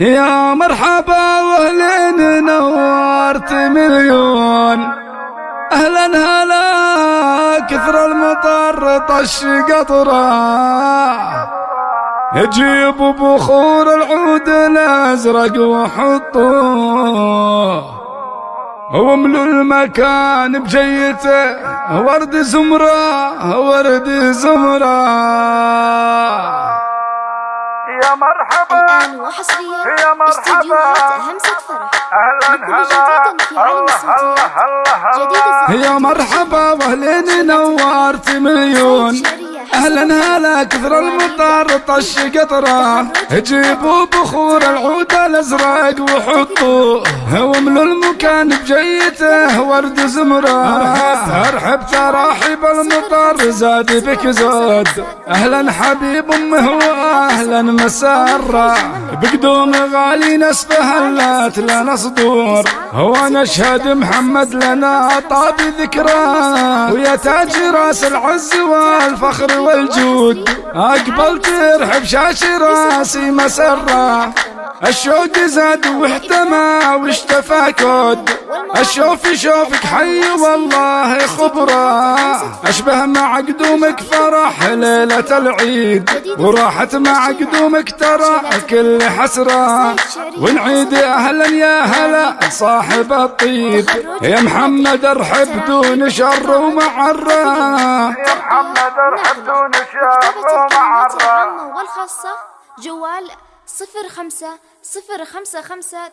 يا مرحبا واهلين نورت مليون. أهلا هلا كثر المطر طش قطرة. جيب بخور العود الأزرق وحطوه واملوا المكان بجيته ورد زمرة ورد زمرة. مرحبا الآن وحصريا يا مرحبا استديوهات همسة فرح. أهلا نقل هلا. الله الله الله يا مرحبا واهلين نورت مليون أهلا هلا كثر المطر طش قطرة. جيبوا بخور العود الأزرق وحطوه واملوا المكان بجيته ورد زمرة. أرحب تراحيب المطر زاد بك زود. أهلا حبيب أمه واهلا مسره بقدوم غالي نسبه هلات لنا صدور. هو نشهد محمد لنا طاب ذكراه ويا تاج راس العز والفخر والجود أقبل ترحب شاش راسي مسره الشوق زاد واحتمى واشتفى كود. الشوف يشوفك حي والله خبرة. أشبه مع قدومك فرح ليلة العيد. وراحت مع قدومك ترى كل حسرة. ونعيد أهلا يا هلا صاحب الطيب. يا محمد ارحب دون شر ومعرة. يا محمد ارحب دون الكلمات ومعرة. العامة والخاصة جوال صفر خمسة صفر خمسة خمسة